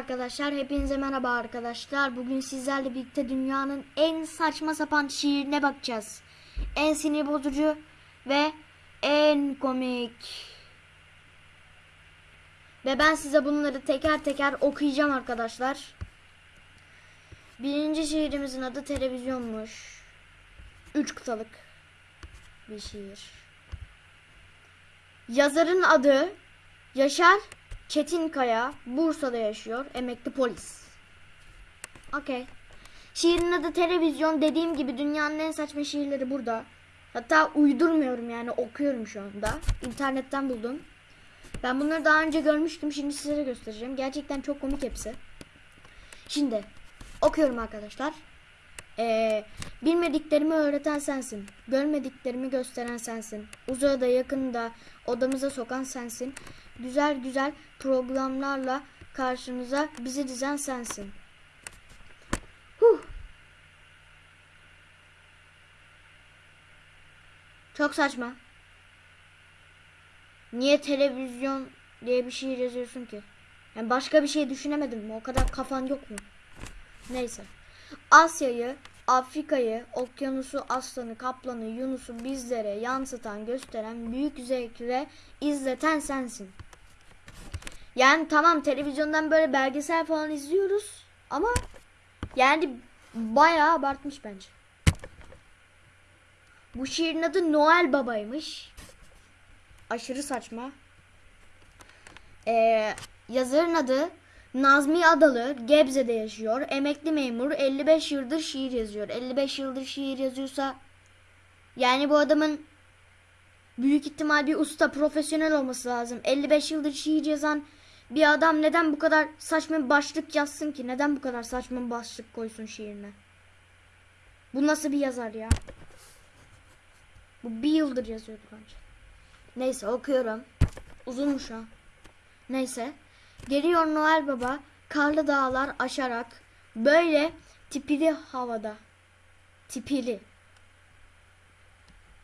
Arkadaşlar hepinize merhaba arkadaşlar. Bugün sizlerle birlikte dünyanın en saçma sapan şiirine bakacağız. En sinir bozucu ve en komik. Ve ben size bunları teker teker okuyacağım arkadaşlar. Birinci şiirimizin adı televizyonmuş. Üç kıtalık bir şiir. Yazarın adı Yaşar Çetinkaya Bursa'da yaşıyor. Emekli polis. Okey. Şiirin adı televizyon. Dediğim gibi dünyanın en saçma şiirleri burada. Hatta uydurmuyorum yani okuyorum şu anda. İnternetten buldum. Ben bunları daha önce görmüştüm. Şimdi size göstereceğim. Gerçekten çok komik hepsi. Şimdi okuyorum arkadaşlar. Ee, bilmediklerimi öğreten sensin. Görmediklerimi gösteren sensin. Uzağa da yakında odamıza sokan sensin. Güzel güzel programlarla karşımıza bizi dizen sensin. Huh. Çok saçma. Niye televizyon diye bir şey yazıyorsun ki? Yani başka bir şey düşünemedim mi? O kadar kafan yok mu? Neyse. Asya'yı, Afrika'yı, okyanusu, aslanı, kaplanı, Yunus'u bizlere yansıtan, gösteren, büyük zevkle izleten sensin. Yani tamam televizyondan böyle belgesel falan izliyoruz ama yani bayağı abartmış bence. Bu şiirin adı Noel Baba'ymış. Aşırı saçma. Ee, yazarın adı Nazmi Adalı Gebze'de yaşıyor. Emekli memur 55 yıldır şiir yazıyor. 55 yıldır şiir yazıyorsa yani bu adamın büyük ihtimal bir usta profesyonel olması lazım. 55 yıldır şiir yazan bir adam neden bu kadar saçma bir başlık yazsın ki? Neden bu kadar saçma bir başlık koysun şiirine? Bu nasıl bir yazar ya? Bu bir yıldır yazıyordu bence. Neyse okuyorum. Uzunmuş ha. Neyse. Geliyor Noel Baba karlı dağlar aşarak böyle tipili havada. Tipili.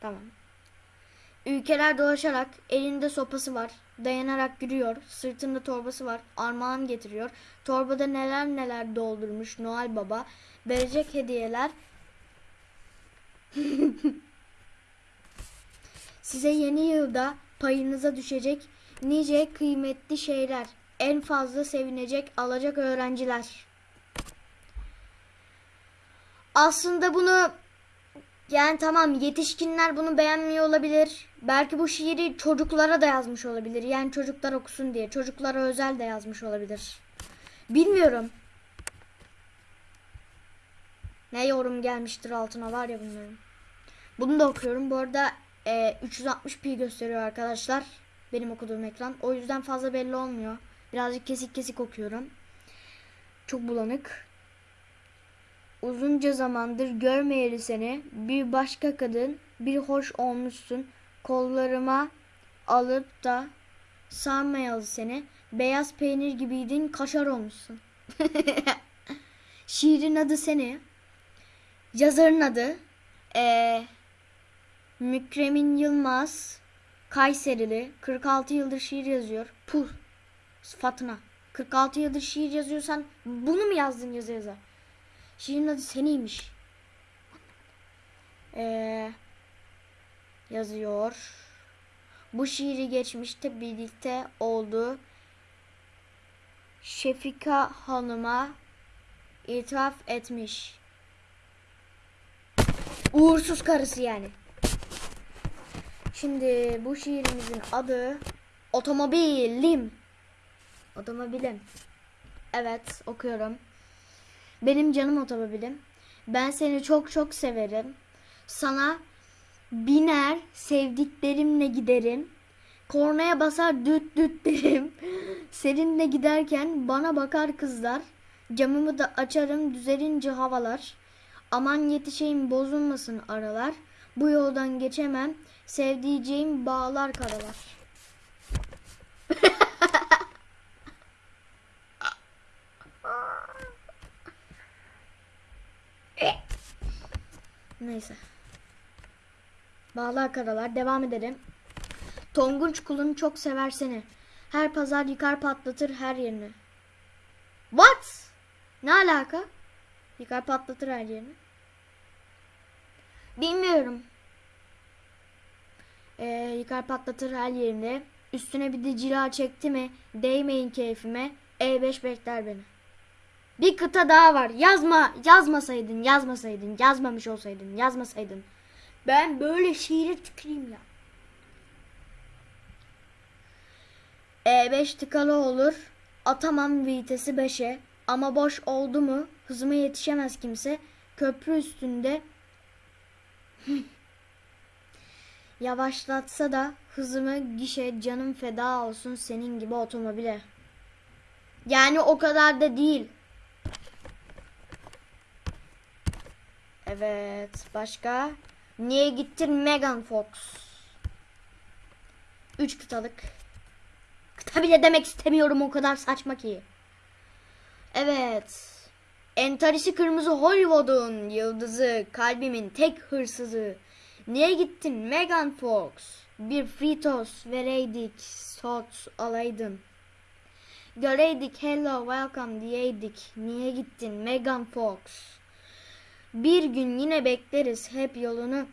Tamam. Ülkeler dolaşarak elinde sopası var. Dayanarak yürüyor. Sırtında torbası var. Armağan getiriyor. Torbada neler neler doldurmuş Noel Baba. Verecek hediyeler. Size yeni yılda payınıza düşecek nice kıymetli şeyler. En fazla sevinecek alacak öğrenciler. Aslında bunu yani tamam yetişkinler bunu beğenmiyor olabilir. Belki bu şiiri çocuklara da yazmış olabilir. Yani çocuklar okusun diye. Çocuklara özel de yazmış olabilir. Bilmiyorum. Ne yorum gelmiştir altına var ya bunların. Bunu da okuyorum. Bu arada e, 360p gösteriyor arkadaşlar. Benim okuduğum ekran. O yüzden fazla belli olmuyor. Birazcık kesik kesik okuyorum. Çok bulanık. Uzunca zamandır görmeyeli seni. Bir başka kadın, bir hoş olmuşsun. Kollarıma alıp da sarmayalı seni. Beyaz peynir gibiydin, kaşar olmuşsun. Şiirin adı seni. Yazarın adı ee, Mükremin Yılmaz. Kayserili. 46 yıldır şiir yazıyor. Puh. Sıfatına. 46 yıldır şiir yazıyorsan bunu mu yazdın yazı yaza? Şiirin adı seniymiş. Ee, yazıyor. Bu şiiri geçmişte birlikte oldu. Şefika Hanım'a itiraf etmiş. Uğursuz karısı yani. Şimdi bu şiirimizin adı Otomobilim. Otomobilim. Evet okuyorum. Benim canım otomobilim. Ben seni çok çok severim. Sana biner sevdiklerimle giderim. Kornaya basar düt düt derim. Seninle giderken bana bakar kızlar. Camımı da açarım düzelince havalar. Aman yetişeyim bozulmasın aralar. Bu yoldan geçemem. Sevdiceğim bağlar karalar. Neyse. Bağlar karalar. Devam edelim. Tonguç kulun çok sever seni. Her pazar yıkar patlatır her yerini. What? Ne alaka? Yıkar patlatır her yerini. Bilmiyorum. Ee, yıkar patlatır her yerinde. Üstüne bir de cila çekti mi? Değmeyin keyfime. E5 bekler beni. Bir kıta daha var. Yazma, yazmasaydın, yazmasaydın, yazmamış olsaydın, yazmasaydın. Ben böyle şiiri tüküreyim ya. E5 tıkalı olur. Atamam vitesi 5'e. Ama boş oldu mu hızıma yetişemez kimse. Köprü üstünde yavaşlatsa da hızımı gişe canım feda olsun senin gibi otomobile. Yani o kadar da değil. Evet başka. Niye gittin Megan Fox? Üç kıtalık. Kıta bile demek istemiyorum o kadar saçma ki. Evet. Entarisi kırmızı Hollywood'un yıldızı, kalbimin tek hırsızı. Niye gittin Megan Fox? Bir fritos vereydik, sot alaydın. Göreydik hello welcome diyeydik. Niye gittin Megan Fox? Bir gün yine bekleriz hep yolunu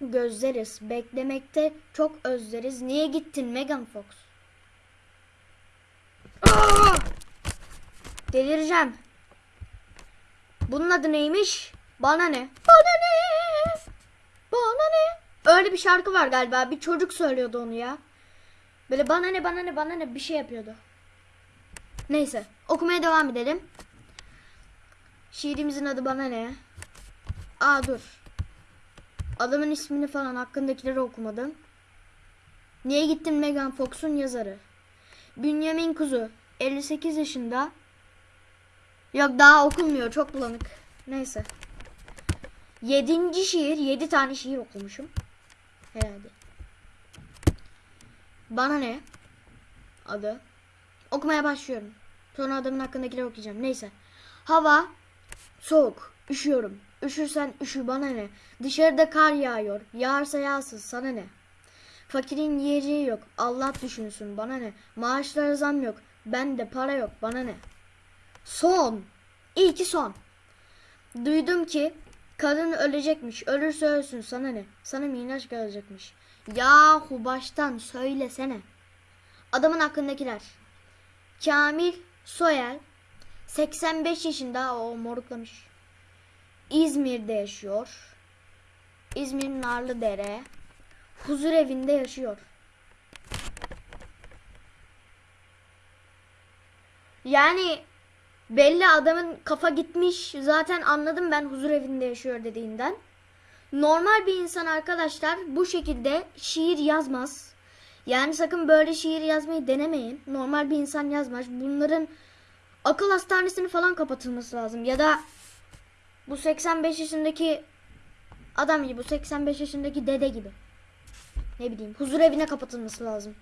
gözleriz. Beklemekte çok özleriz. Niye gittin Megan Fox? Aa! Delireceğim. Bunun adı neymiş? Bana ne? Bana ne? Bana ne? Öyle bir şarkı var galiba. Bir çocuk söylüyordu onu ya. Böyle bana ne bana ne bana ne bir şey yapıyordu. Neyse okumaya devam edelim. Şiirimizin adı bana ne? Aa dur. Adamın ismini falan hakkındakileri okumadım. Niye gittin Megan Fox'un yazarı? Bünyamin Kuzu 58 yaşında. Yok daha okunmuyor çok bulanık. Neyse. Yedinci şiir. Yedi tane şiir okumuşum. Herhalde. Bana ne? Adı. Okumaya başlıyorum. Sonra adamın hakkındakileri okuyacağım. Neyse. Hava soğuk. Üşüyorum. Üşürsen üşü bana ne? Dışarıda kar yağıyor. Yağarsa yağsın sana ne? Fakirin yiyeceği yok. Allah düşünsün bana ne? Maaşlara zam yok. Bende para yok bana ne? Son. İyi ki son. Duydum ki kadın ölecekmiş. Ölürse ölsün sana ne? Sana miraç gelecekmiş. Yahu baştan söylesene. Adamın hakkındakiler. Kamil Soyer 85 yaşında o moruklamış. İzmir'de yaşıyor. İzmir Narlıdere. Huzur evinde yaşıyor. Yani belli adamın kafa gitmiş. Zaten anladım ben huzur evinde yaşıyor dediğinden. Normal bir insan arkadaşlar bu şekilde şiir yazmaz. Yani sakın böyle şiir yazmayı denemeyin. Normal bir insan yazmaz. Bunların akıl hastanesini falan kapatılması lazım. Ya da bu 85 yaşındaki adam gibi, bu 85 yaşındaki dede gibi. Ne bileyim, huzur evine kapatılması lazım.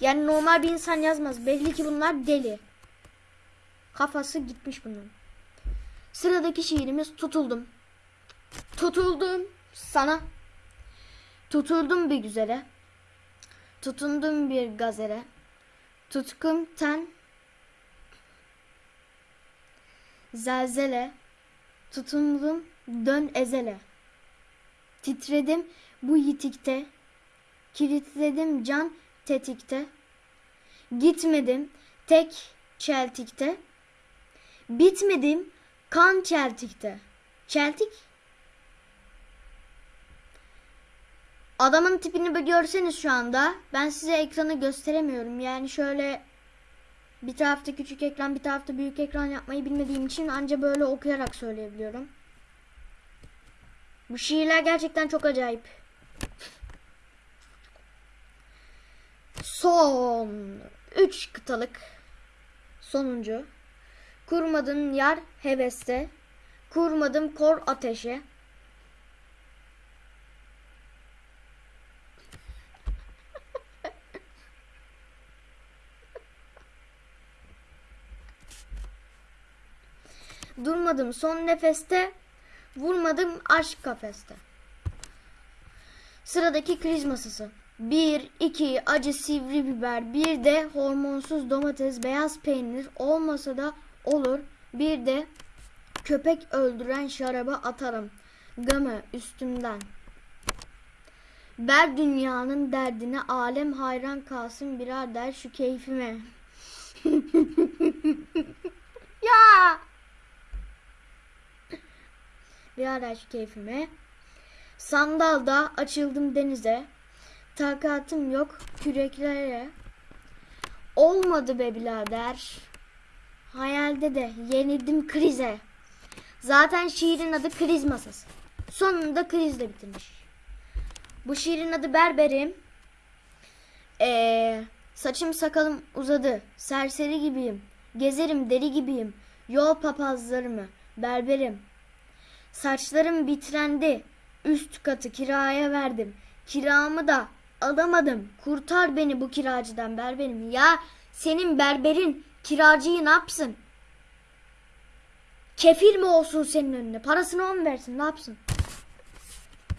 Yani normal bir insan yazmaz. Belli ki bunlar deli. Kafası gitmiş bunların. Sıradaki şiirimiz tutuldum. Tutuldum sana. Tuturdum bir güzele. Tutundum bir gazere. Tutkum ten. Zelzele. Tutundum dön ezele. Titredim bu yitikte. Kilitledim can tetikte. Gitmedim tek çeltikte. Bitmedim kan çeltikte. Çeltik? Adamın tipini bir görseniz şu anda. Ben size ekranı gösteremiyorum. Yani şöyle bir tarafta küçük ekran bir tarafta büyük ekran yapmayı bilmediğim için anca böyle okuyarak söyleyebiliyorum. Bu şiirler gerçekten çok acayip. Son 3 kıtalık sonuncu. Kurmadın yar heveste. Kurmadım kor ateşe. Durmadım son nefeste. Vurmadım aşk kafeste. Sıradaki kriz masası. 1, 2 acı sivri biber, bir de hormonsuz domates, beyaz peynir olmasa da Olur. Bir de köpek öldüren şaraba atarım. Gamı üstümden. Ber dünyanın derdine alem hayran kalsın birader şu keyfime. ya. Birader şu keyfime. Sandalda açıldım denize. Takatım yok küreklere. Olmadı be birader. Hayalde de yenildim krize. Zaten şiirin adı kriz masası. Sonunda krizle bitirmiş. Bu şiirin adı Berberim. Ee, saçım sakalım uzadı. Serseri gibiyim. Gezerim deli gibiyim. Yol papazlarımı. Berberim. Saçlarım bitrendi. Üst katı kiraya verdim. Kiramı da alamadım. Kurtar beni bu kiracıdan berberim. Ya senin berberin kiracıyı ne yapsın? Kefil mi olsun senin önüne? Parasını on versin ne yapsın?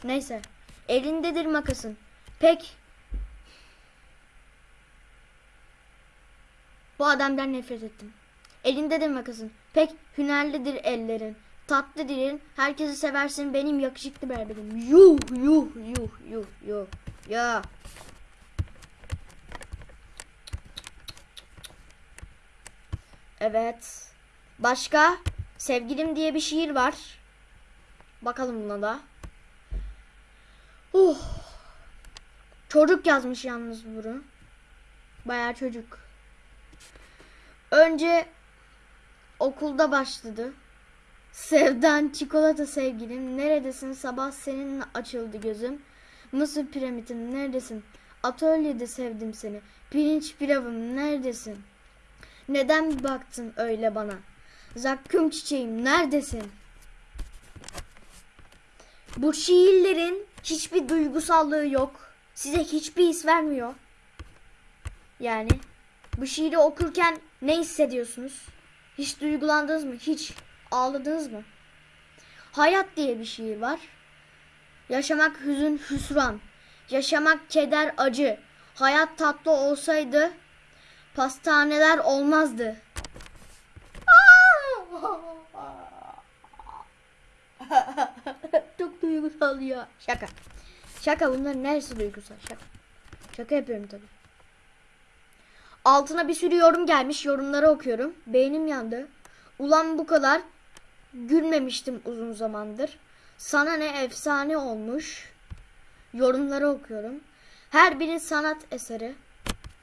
Neyse. Elindedir makasın. Pek. Bu adamdan nefret ettim. Elindedir makasın. Pek hünerlidir ellerin. Tatlı dilin. Herkesi seversin benim yakışıklı berberim. Yuh yuh yuh yuh yuh. Ya. Evet. Başka? Sevgilim diye bir şiir var. Bakalım buna da. Uh. Çocuk yazmış yalnız bunu. Bayağı çocuk. Önce okulda başladı. Sevdan çikolata sevgilim neredesin sabah seninle açıldı gözüm. Mısır piramidim neredesin? Atölyede sevdim seni. Pirinç pilavım neredesin? Neden baktın öyle bana? Zakkum çiçeğim neredesin? Bu şiirlerin hiçbir duygusallığı yok. Size hiçbir his vermiyor. Yani bu şiiri okurken ne hissediyorsunuz? Hiç duygulandınız mı? Hiç ağladınız mı? Hayat diye bir şiir var. Yaşamak hüzün hüsran. Yaşamak keder acı. Hayat tatlı olsaydı pastaneler olmazdı. Çok duygusal ya. Şaka. Şaka bunların neresi duygusal? Şaka. Şaka yapıyorum tabii. Altına bir sürü yorum gelmiş. Yorumları okuyorum. Beynim yandı. Ulan bu kadar gülmemiştim uzun zamandır. Sana ne efsane olmuş. Yorumları okuyorum. Her biri sanat eseri.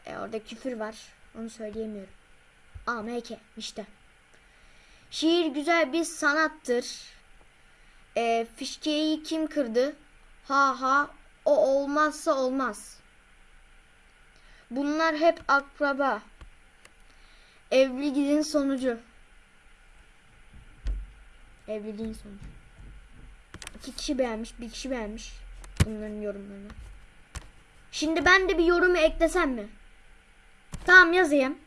E, orada küfür var. Onu söyleyemiyorum. AMK işte. Şiir güzel bir sanattır. E, fişkeyi kim kırdı? Ha ha o olmazsa olmaz. Bunlar hep akraba. Evliliğin sonucu. Evliliğin sonucu. İki kişi beğenmiş, bir kişi beğenmiş bunların yorumlarını. Şimdi ben de bir yorumu eklesem mi? Tamam yazayım.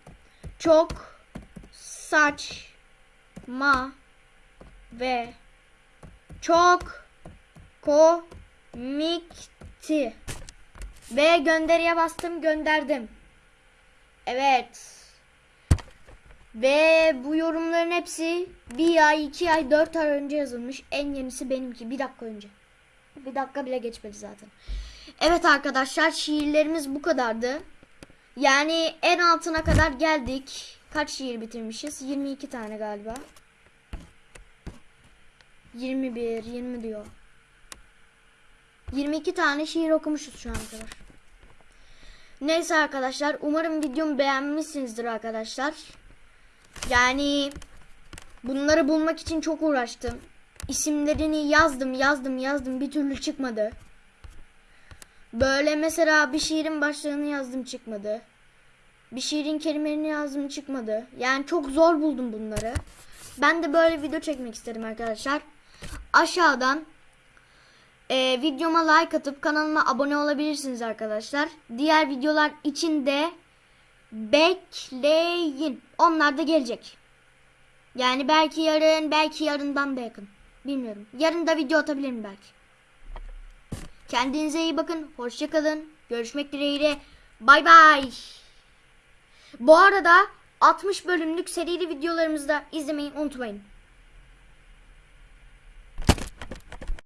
Çok saçma ve çok komikti. Ve gönderiye bastım gönderdim. Evet. Ve bu yorumların hepsi bir ay, iki ay, dört ay önce yazılmış. En yenisi benimki. Bir dakika önce. Bir dakika bile geçmedi zaten. Evet arkadaşlar şiirlerimiz bu kadardı. Yani en altına kadar geldik. Kaç şiir bitirmişiz? 22 tane galiba. 21, 20 diyor. 22 tane şiir okumuşuz şu ana kadar. Neyse arkadaşlar umarım videomu beğenmişsinizdir arkadaşlar. Yani bunları bulmak için çok uğraştım. İsimlerini yazdım yazdım yazdım bir türlü çıkmadı. Böyle mesela bir şiirin başlığını yazdım çıkmadı. Bir şiirin kelimelerini yazdım çıkmadı. Yani çok zor buldum bunları. Ben de böyle video çekmek istedim arkadaşlar. Aşağıdan e, videoma like atıp kanalıma abone olabilirsiniz arkadaşlar. Diğer videolar için de bekleyin. Onlar da gelecek. Yani belki yarın, belki yarından da yakın. Bilmiyorum. Yarın da video atabilirim belki. Kendinize iyi bakın. Hoşçakalın. Görüşmek dileğiyle. Bay bay. Bu arada 60 bölümlük serili videolarımızı da izlemeyi unutmayın.